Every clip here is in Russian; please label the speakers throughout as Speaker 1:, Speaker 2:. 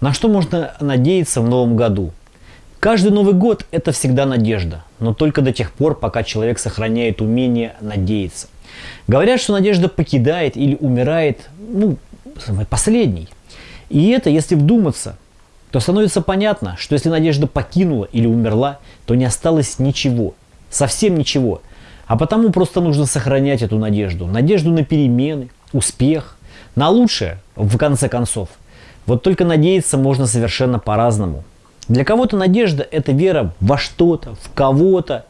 Speaker 1: На что можно надеяться в новом году? Каждый Новый год – это всегда надежда, но только до тех пор, пока человек сохраняет умение надеяться. Говорят, что надежда покидает или умирает, ну, последней. И это, если вдуматься, то становится понятно, что если надежда покинула или умерла, то не осталось ничего, совсем ничего. А потому просто нужно сохранять эту надежду. Надежду на перемены, успех, на лучшее, в конце концов. Вот только надеяться можно совершенно по-разному. Для кого-то надежда – это вера во что-то, в кого-то,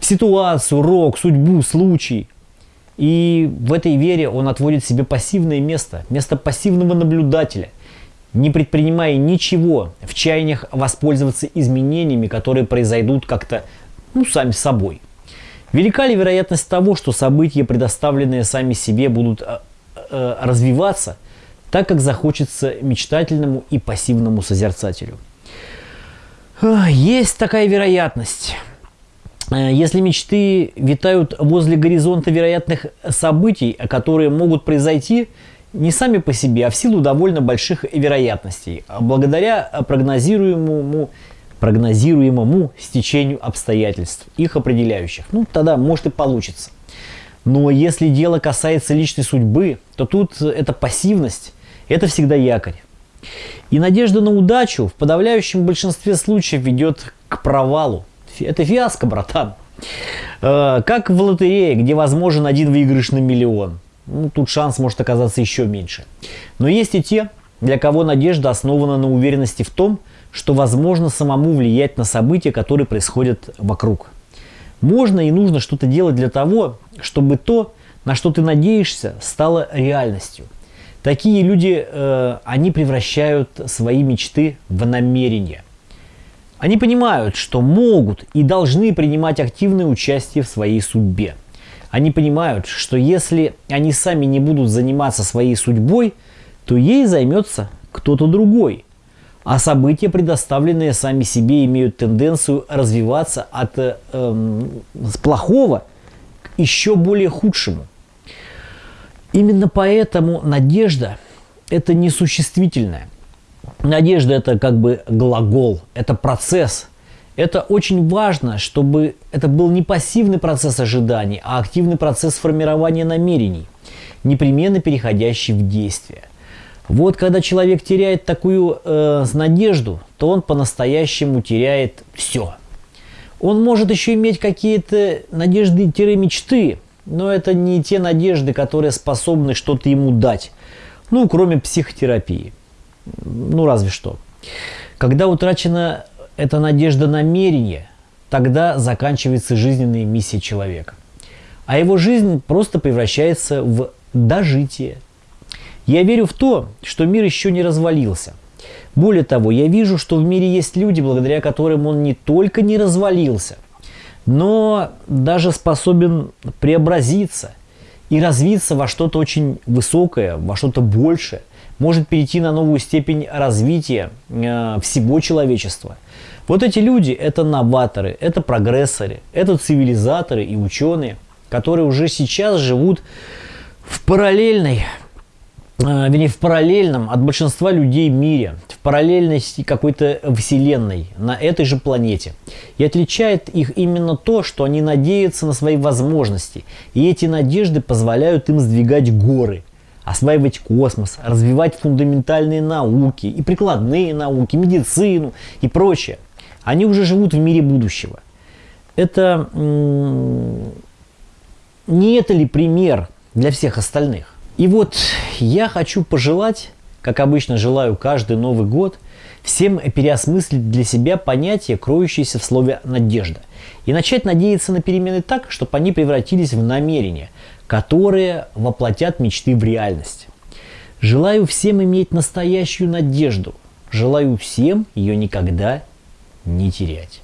Speaker 1: в ситуацию, рок, судьбу, случай. И в этой вере он отводит себе пассивное место, место пассивного наблюдателя, не предпринимая ничего в чаяниях воспользоваться изменениями, которые произойдут как-то ну, сами собой. Велика ли вероятность того, что события, предоставленные сами себе, будут э, э, развиваться, так как захочется мечтательному и пассивному созерцателю? Есть такая вероятность. Э, если мечты витают возле горизонта вероятных событий, которые могут произойти не сами по себе, а в силу довольно больших вероятностей, а благодаря прогнозируемому, прогнозируемому стечению обстоятельств, их определяющих, ну тогда может и получится. Но если дело касается личной судьбы, то тут эта пассивность – это всегда якорь. И надежда на удачу в подавляющем большинстве случаев ведет к провалу. Это фиаско, братан. Э, как в лотерее, где возможен один выигрыш на миллион. Ну, тут шанс может оказаться еще меньше. Но есть и те, для кого надежда основана на уверенности в том, что возможно самому влиять на события, которые происходят вокруг. Можно и нужно что-то делать для того, чтобы то, на что ты надеешься, стало реальностью – Такие люди, э, они превращают свои мечты в намерения. Они понимают, что могут и должны принимать активное участие в своей судьбе. Они понимают, что если они сами не будут заниматься своей судьбой, то ей займется кто-то другой. А события, предоставленные сами себе, имеют тенденцию развиваться от э, э, плохого к еще более худшему. Именно поэтому надежда – это не существительное. Надежда – это как бы глагол, это процесс. Это очень важно, чтобы это был не пассивный процесс ожиданий, а активный процесс формирования намерений, непременно переходящий в действие. Вот когда человек теряет такую э, надежду, то он по-настоящему теряет все. Он может еще иметь какие-то надежды-мечты, но это не те надежды, которые способны что-то ему дать. Ну, кроме психотерапии. Ну, разве что. Когда утрачена эта надежда намерения, тогда заканчивается жизненная миссия человека. А его жизнь просто превращается в дожитие. Я верю в то, что мир еще не развалился. Более того, я вижу, что в мире есть люди, благодаря которым он не только не развалился – но даже способен преобразиться и развиться во что-то очень высокое, во что-то большее, может перейти на новую степень развития э, всего человечества. Вот эти люди – это новаторы, это прогрессоры, это цивилизаторы и ученые, которые уже сейчас живут в параллельной вернее, в параллельном от большинства людей мире, в параллельности какой-то вселенной на этой же планете. И отличает их именно то, что они надеются на свои возможности. И эти надежды позволяют им сдвигать горы, осваивать космос, развивать фундаментальные науки и прикладные науки, медицину и прочее. Они уже живут в мире будущего. Это не это ли пример для всех остальных? И вот я хочу пожелать, как обычно желаю каждый Новый год, всем переосмыслить для себя понятие, кроющееся в слове «надежда», и начать надеяться на перемены так, чтобы они превратились в намерения, которые воплотят мечты в реальность. Желаю всем иметь настоящую надежду. Желаю всем ее никогда не терять.